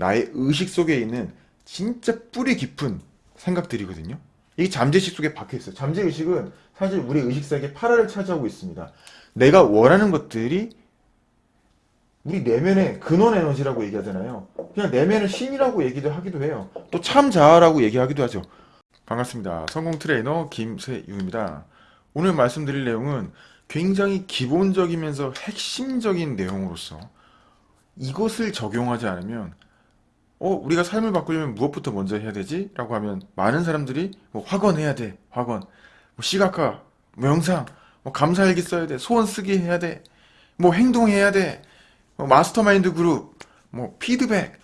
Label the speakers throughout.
Speaker 1: 나의 의식 속에 있는 진짜 뿌리 깊은 생각들이거든요. 이게 잠재의식 속에 박혀있어요. 잠재의식은 사실 우리 의식 세계 8할을 차지하고 있습니다. 내가 원하는 것들이 우리 내면의 근원 에너지라고 얘기하잖아요. 그냥 내면의 신이라고 얘기도 하기도 해요. 또 참자아라고 얘기하기도 하죠. 반갑습니다. 성공 트레이너 김세윤입니다. 오늘 말씀드릴 내용은 굉장히 기본적이면서 핵심적인 내용으로서 이것을 적용하지 않으면 어 우리가 삶을 바꾸려면 무엇부터 먼저 해야 되지? 라고 하면 많은 사람들이 뭐 학원 해야 돼 학원 뭐 시각화 명상 뭐 감사일기 써야 돼 소원 쓰기 해야 돼 뭐 행동해야 돼 뭐 마스터마인드 그룹 뭐 피드백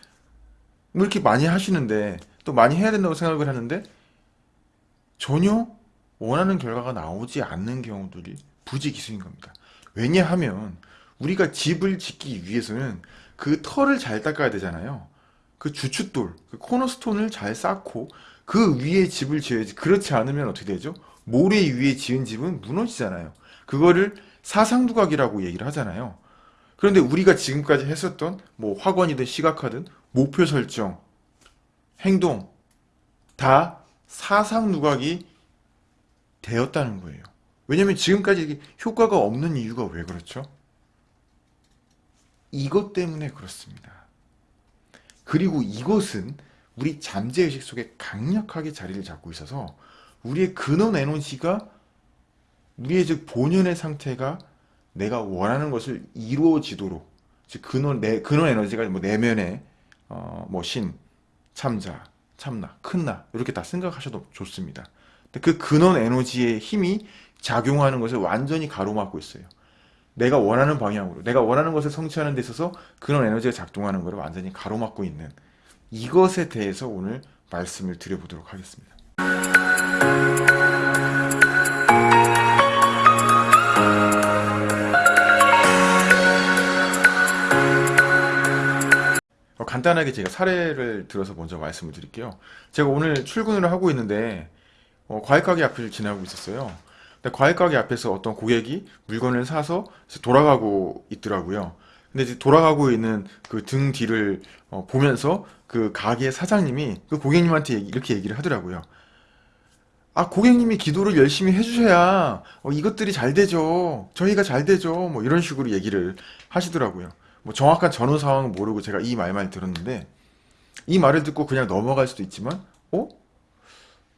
Speaker 1: 뭐 이렇게 많이 하시는데 또 많이 해야 된다고 생각을 하는데 전혀 원하는 결과가 나오지 않는 경우들이 부지기수인 겁니다. 왜냐하면 우리가 집을 짓기 위해서는 그 털을 잘 닦아야 되잖아요. 그 주춧돌, 그 코너스톤을 잘 쌓고 그 위에 집을 지어야지. 그렇지 않으면 어떻게 되죠? 모래 위에 지은 집은 무너지잖아요. 그거를 사상두각이라고 얘기를 하잖아요. 그런데 우리가 지금까지 했었던 뭐 학원이든 시각화든 목표 설정, 행동 다 사상누각이 되었다는 거예요. 왜냐면 지금까지 효과가 없는 이유가 왜 그렇죠? 이것 때문에 그렇습니다. 그리고 이것은 우리 잠재의식 속에 강력하게 자리를 잡고 있어서 우리의 근원 에너지가 우리의 즉 본연의 상태가 내가 원하는 것을 이루어지도록 즉 근원 내 근원 에너지가 뭐 내면에 어뭐 신, 참자, 참나, 큰나 이렇게 다 생각하셔도 좋습니다. 그 근원 에너지의 힘이 작용하는 것을 완전히 가로막고 있어요. 내가 원하는 방향으로 내가 원하는 것을 성취하는 데 있어서 그런 에너지가 작동하는 것을 완전히 가로막고 있는 이것에 대해서 오늘 말씀을 드려보도록 하겠습니다. 어, 간단하게 제가 사례를 들어서 먼저 말씀을 드릴게요. 제가 오늘 출근을 하고 있는데 어, 과일가게 앞을 지나고 있었어요. 과일 가게 앞에서 어떤 고객이 물건을 사서 돌아가고 있더라고요. 근데 이제 돌아가고 있는 그 등 뒤를 어, 보면서 그 가게 사장님이 그 고객님한테 이렇게 얘기를 하더라고요. 아, 고객님이 기도를 열심히 해주셔야 어, 이것들이 잘 되죠. 저희가 잘 되죠. 뭐 이런 식으로 얘기를 하시더라고요. 뭐 정확한 전후 상황은 모르고 제가 이 말만 들었는데 이 말을 듣고 그냥 넘어갈 수도 있지만 어?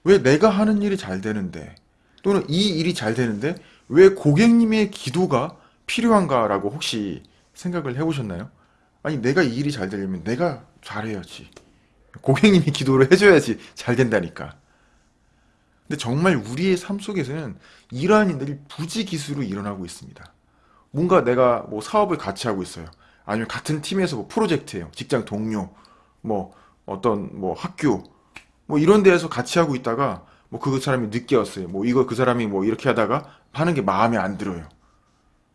Speaker 1: 왜 내가 하는 일이 잘 되는데 또는 이 일이 잘 되는데 왜 고객님의 기도가 필요한가라고 혹시 생각을 해보셨나요? 아니 내가 이 일이 잘 되려면 내가 잘해야지. 고객님이 기도를 해줘야지 잘 된다니까. 근데 정말 우리의 삶 속에서는 이러한 일들이 부지기수로 일어나고 있습니다. 뭔가 내가 뭐 사업을 같이 하고 있어요. 아니면 같은 팀에서 뭐 프로젝트예요. 직장 동료 뭐 어떤 뭐 학교 뭐 이런 데에서 같이 하고 있다가 뭐 그 사람이 늦게 왔어요. 뭐 이거 그 사람이 뭐 이렇게 하다가 하는 게 마음에 안 들어요.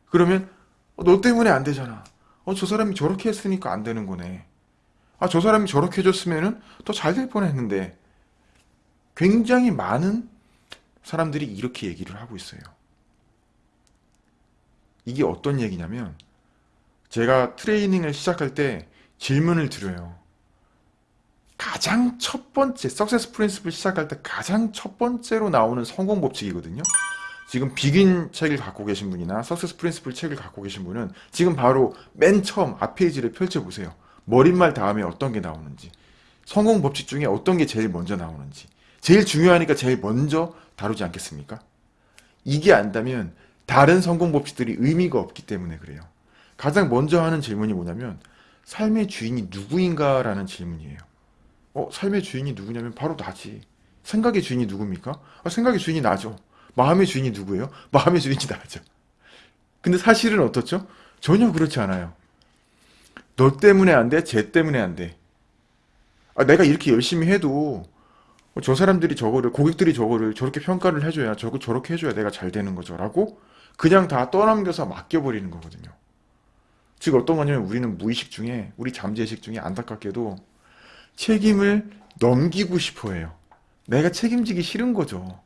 Speaker 1: 그러면 어, 너 때문에 안 되잖아. 어, 저 사람이 저렇게 했으니까 안 되는 거네. 아, 저 사람이 저렇게 해줬으면은 더잘 될 뻔했는데. 굉장히 많은 사람들이 이렇게 얘기를 하고 있어요. 이게 어떤 얘기냐면 제가 트레이닝을 시작할 때 질문을 드려요. 가장 첫 번째 석세스 프린스플 시작할 때 가장 첫 번째로 나오는 성공 법칙이거든요. 지금 비긴 책을 갖고 계신 분이나 석세스 프린스플 책을 갖고 계신 분은 지금 바로 맨 처음 앞 페이지를 펼쳐보세요. 머릿말 다음에 어떤 게 나오는지 성공 법칙 중에 어떤 게 제일 먼저 나오는지 제일 중요하니까 제일 먼저 다루지 않겠습니까? 이게 안다면 다른 성공 법칙들이 의미가 없기 때문에 그래요. 가장 먼저 하는 질문이 뭐냐면 삶의 주인이 누구인가 라는 질문이에요. 어, 삶의 주인이 누구냐면 바로 나지. 생각의 주인이 누굽니까? 아, 생각의 주인이 나죠. 마음의 주인이 누구예요? 마음의 주인이 나죠. 근데 사실은 어떻죠? 전혀 그렇지 않아요. 너 때문에 안 돼? 쟤 때문에 안 돼. 아, 내가 이렇게 열심히 해도 저 사람들이 저거를 고객들이 저거를 저렇게 평가를 해줘야 저거 저렇게 해줘야 내가 잘 되는 거죠 라고 그냥 다 떠넘겨서 맡겨버리는 거거든요 즉 어떤 거냐면 우리는 무의식 중에 우리 잠재의식 중에 안타깝게도 책임을 넘기고 싶어 해요. 내가 책임지기 싫은 거죠.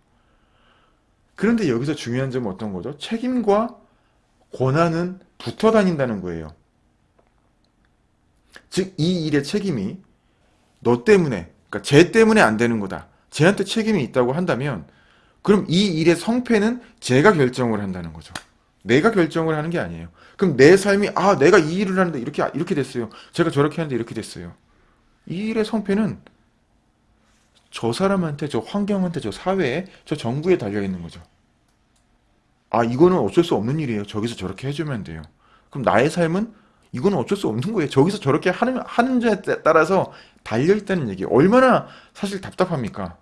Speaker 1: 그런데 여기서 중요한 점은 어떤 거죠? 책임과 권한은 붙어 다닌다는 거예요. 즉, 이 일의 책임이 너 때문에, 그러니까 쟤 때문에 안 되는 거다. 쟤한테 책임이 있다고 한다면, 그럼 이 일의 성패는 제가 결정을 한다는 거죠. 내가 결정을 하는 게 아니에요. 그럼 내 삶이, 아, 내가 이 일을 하는데 이렇게, 이렇게 됐어요. 제가 저렇게 하는데 이렇게 됐어요. 이 일의 성패는 저 사람한테, 저 환경한테, 저 사회에, 저 정부에 달려 있는 거죠. 아, 이거는 어쩔 수 없는 일이에요. 저기서 저렇게 해주면 돼요. 그럼 나의 삶은 이거는 어쩔 수 없는 거예요. 저기서 저렇게 하는, 하는 자에 따라서 달려있다는 얘기. 얼마나 사실 답답합니까?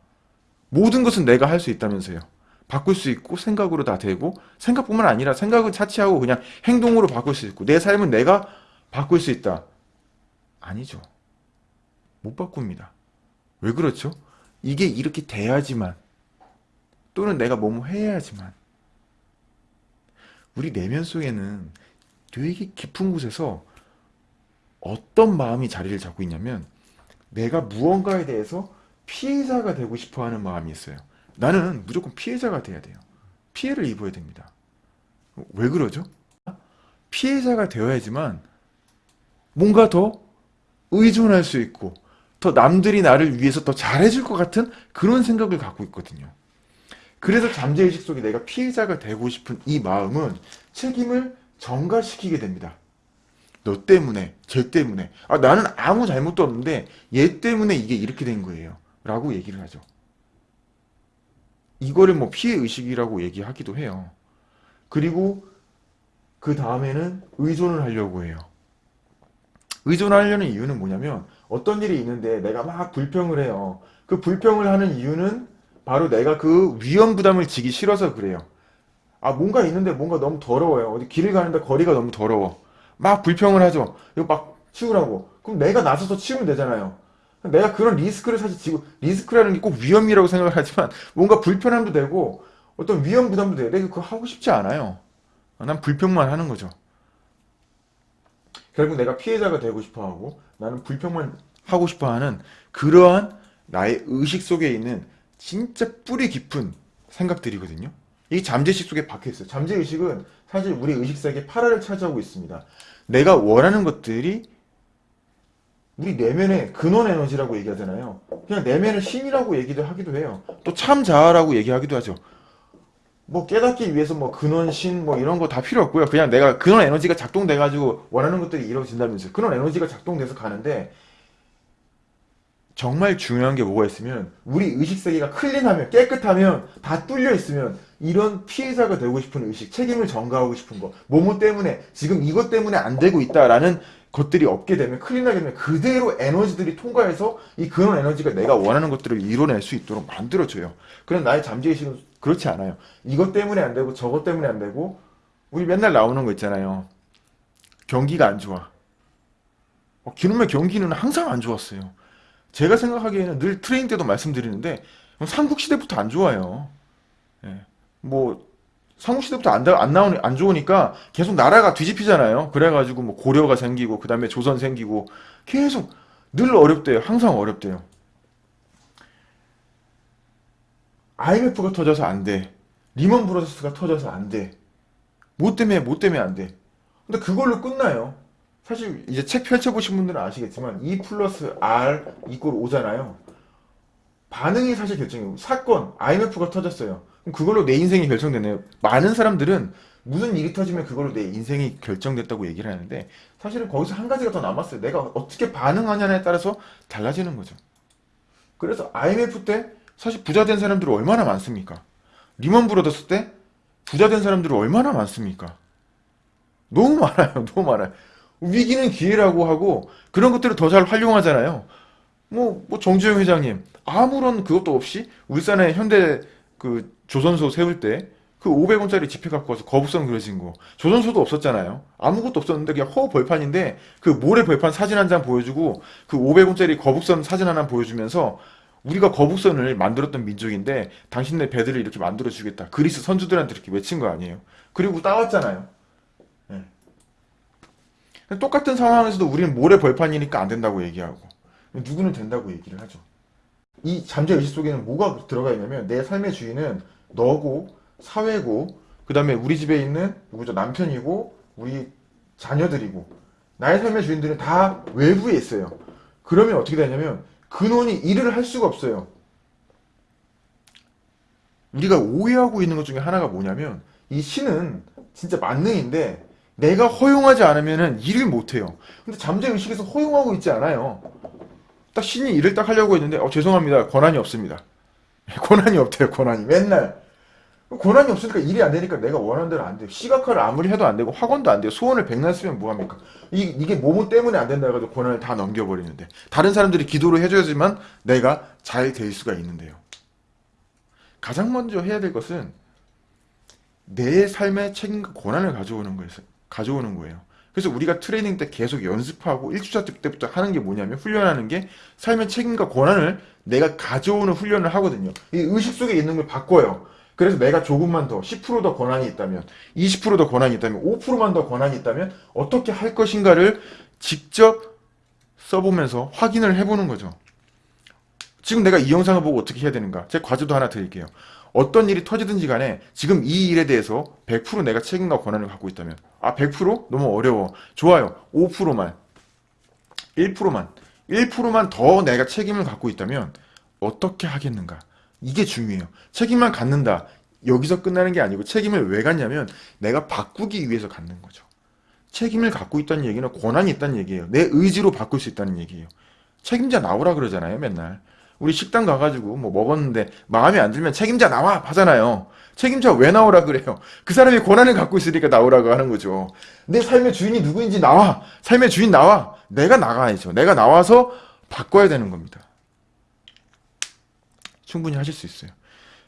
Speaker 1: 모든 것은 내가 할 수 있다면서요. 바꿀 수 있고 생각으로 다 되고 생각뿐만 아니라 생각을 차치하고 그냥 행동으로 바꿀 수 있고 내 삶은 내가 바꿀 수 있다. 아니죠. 못 바꿉니다. 왜 그렇죠? 이게 이렇게 돼야지만 또는 내가 뭐뭐 해야지만 우리 내면 속에는 되게 깊은 곳에서 어떤 마음이 자리를 잡고 있냐면 내가 무언가에 대해서 피해자가 되고 싶어 하는 마음이 있어요. 나는 무조건 피해자가 돼야 돼요. 피해를 입어야 됩니다. 왜 그러죠? 피해자가 되어야지만 뭔가 더 의존할 수 있고 더 남들이 나를 위해서 더 잘해줄 것 같은 그런 생각을 갖고 있거든요. 그래서 잠재의식 속에 내가 피해자가 되고 싶은 이 마음은 책임을 전가시키게 됩니다. 너 때문에, 쟤 때문에. 아, 나는 아무 잘못도 없는데 얘 때문에 이게 이렇게 된 거예요. 라고 얘기를 하죠. 이거를 뭐 피해의식이라고 얘기하기도 해요. 그리고 그 다음에는 의존을 하려고 해요. 의존하려는 이유는 뭐냐면 어떤 일이 있는데 내가 막 불평을 해요. 그 불평을 하는 이유는 바로 내가 그 위험 부담을 지기 싫어서 그래요. 아 뭔가 있는데 뭔가 너무 더러워요. 어디 길을 가는데 거리가 너무 더러워. 막 불평을 하죠. 이거 막 치우라고. 그럼 내가 나서서 치우면 되잖아요. 내가 그런 리스크를 사실 지고 리스크라는 게 꼭 위험이라고 생각을 하지만 뭔가 불편함도 되고 어떤 위험 부담도 돼요. 내가 그거 하고 싶지 않아요. 난 불평만 하는 거죠. 결국 내가 피해자가 되고 싶어 하고 나는 불평만 하고 싶어 하는 그러한 나의 의식 속에 있는 진짜 뿌리 깊은 생각들이거든요. 이 잠재의식 속에 박혀 있어요. 잠재의식은 사실 우리 의식 세계 8화를 차지하고 있습니다. 내가 원하는 것들이 우리 내면의 근원 에너지라고 얘기하잖아요. 그냥 내면의 신이라고 얘기도 하기도 해요. 또 참자아라고 얘기하기도 하죠. 뭐 깨닫기 위해서 뭐 근원 신 뭐 이런 거 다 필요 없고요. 그냥 내가 근원 에너지가 작동돼 가지고 원하는 것들이 이루어진다면서요. 근원 에너지가 작동돼서 가는데 정말 중요한 게 뭐가 있으면 우리 의식 세계가 클린하면 깨끗하면 다 뚫려 있으면 이런 피해자가 되고 싶은 의식, 책임을 전가하고 싶은 거, 뭐뭐 때문에 지금 이것 때문에 안 되고 있다라는 것들이 없게 되면 clean하게 되면 그대로 에너지들이 통과해서 이 근원 에너지가 내가 원하는 것들을 이뤄낼 수 있도록 만들어줘요. 그런 나의 잠재의식은 그렇지 않아요. 이것 때문에 안 되고 저것 때문에 안 되고 우리 맨날 나오는 거 있잖아요. 경기가 안 좋아. 어, 기름의 경기는 항상 안 좋았어요. 제가 생각하기에는 늘 트레이닝 때도 말씀드리는데 삼국시대부터 안 좋아요. 예. 뭐 삼국시대부터 안, 안 나오니 안 좋으니까 계속 나라가 뒤집히잖아요. 그래가지고 뭐 고려가 생기고 그 다음에 조선 생기고 계속 늘 어렵대요. 항상 어렵대요. IMF가 터져서 안 돼. 리먼 브라더스가 터져서 안 돼. 뭐 때문에 뭐 때문에 안 돼. 근데 그걸로 끝나요. 사실 이제 책 펼쳐보신 분들은 아시겠지만 E 플러스 R equal O잖아요. 반응이 사실 결정이에요. 사건, IMF가 터졌어요. 그럼 그걸로 내 인생이 결정되네요. 많은 사람들은 무슨 일이 터지면 그걸로 내 인생이 결정됐다고 얘기를 하는데 사실은 거기서 한 가지가 더 남았어요. 내가 어떻게 반응하냐에 따라서 달라지는 거죠. 그래서 IMF 때 사실 부자 된 사람들이 얼마나 많습니까? 리먼 브로더스 때 부자 된 사람들이 얼마나 많습니까? 너무 많아요. 너무 많아요. 위기는 기회라고 하고 그런 것들을 더 잘 활용하잖아요. 뭐, 뭐 정주영 회장님 아무런 그것도 없이 울산에 현대 그 조선소 세울 때 그 500원짜리 지폐 갖고 와서 거북선 그려진 거 조선소도 없었잖아요. 아무것도 없었는데 그냥 허 벌판인데 그 모래 벌판 사진 한 장 보여주고 그 500원짜리 거북선 사진 하나 보여주면서 우리가 거북선을 만들었던 민족인데 당신네 배들을 이렇게 만들어 주겠다. 그리스 선주들한테 이렇게 외친 거 아니에요. 그리고 따왔잖아요. 네. 똑같은 상황에서도 우리는 모래 벌판이니까 안 된다고 얘기하고 누구는 된다고 얘기를 하죠. 이 잠재 의식 속에는 뭐가 들어가 있냐면 내 삶의 주인은 너고 사회고 그 다음에 우리 집에 있는 누구죠 남편이고 우리 자녀들이고 나의 삶의 주인들은 다 외부에 있어요. 그러면 어떻게 되냐면 근원이 일을 할 수가 없어요. 우리가 오해하고 있는 것 중에 하나가 뭐냐면 이 신은 진짜 만능인데 내가 허용하지 않으면 일을 못해요. 근데 잠재의식에서 허용하고 있지 않아요. 딱 신이 일을 딱 하려고 했는데 어, 죄송합니다. 권한이 없습니다. 권한이 없대요. 권한이 맨날 권한이 없으니까 일이 안 되니까 내가 원하는 대로 안 돼요. 시각화를 아무리 해도 안 되고 학원도 안 돼요. 소원을 백날 쓰면 뭐합니까? 이, 이게 뭐뭐 때문에 안 된다 해가지고 권한을 다 넘겨버리는데 다른 사람들이 기도를 해줘야지만 내가 잘 될 수가 있는데요. 가장 먼저 해야 될 것은 내 삶의 책임과 권한을 가져오는 거예요. 가져오는 거예요. 그래서 우리가 트레이닝 때 계속 연습하고 1주차 때부터 하는 게 뭐냐면 훈련하는 게 삶의 책임과 권한을 내가 가져오는 훈련을 하거든요. 이 의식 속에 있는 걸 바꿔요. 그래서 내가 조금만 더, 10%더 권한이 있다면, 20%더 권한이 있다면, 5%만 더 권한이 있다면, 어떻게 할 것인가를 직접 써보면서 확인을 해보는 거죠. 지금 내가 이 영상을 보고 어떻게 해야 되는가? 제 과제도 하나 드릴게요. 어떤 일이 터지든지 간에 지금 이 일에 대해서 100% 내가 책임과 권한을 갖고 있다면, 아, 100%? 너무 어려워. 좋아요. 5%만. 1%만. 1%만 더 내가 책임을 갖고 있다면, 어떻게 하겠는가? 이게 중요해요. 책임만 갖는다. 여기서 끝나는 게 아니고 책임을 왜 갖냐면 내가 바꾸기 위해서 갖는 거죠. 책임을 갖고 있다는 얘기는 권한이 있다는 얘기예요. 내 의지로 바꿀 수 있다는 얘기예요. 책임자 나오라 그러잖아요, 맨날. 우리 식당 가가지고 뭐 먹었는데 마음에 안 들면 책임자 나와 하잖아요. 책임자 왜 나오라 그래요? 그 사람이 권한을 갖고 있으니까 나오라고 하는 거죠. 내 삶의 주인이 누구인지 나와. 삶의 주인 나와. 내가 나가야죠. 내가 나와서 바꿔야 되는 겁니다. 충분히 하실 수 있어요.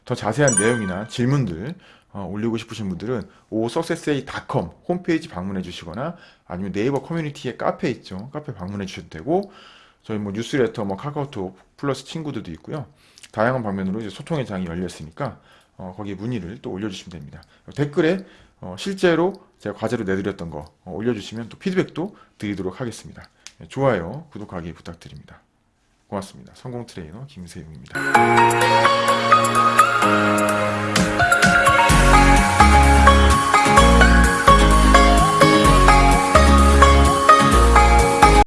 Speaker 1: 더 자세한 내용이나 질문들 어, 올리고 싶으신 분들은 osuccessay.com 홈페이지 방문해 주시거나 아니면 네이버 커뮤니티에 카페 있죠. 카페 방문해 주셔도 되고 저희 뭐 뉴스레터, 뭐 카카오톡 플러스 친구들도 있고요. 다양한 방면으로 이제 소통의 장이 열려 있으니까 어, 거기에 문의를 또 올려주시면 됩니다. 댓글에 어, 실제로 제가 과제로 내드렸던 거 어, 올려주시면 또 피드백도 드리도록 하겠습니다. 네, 좋아요, 구독하기 부탁드립니다. 고맙습니다. 성공 트레이너 김세용입니다.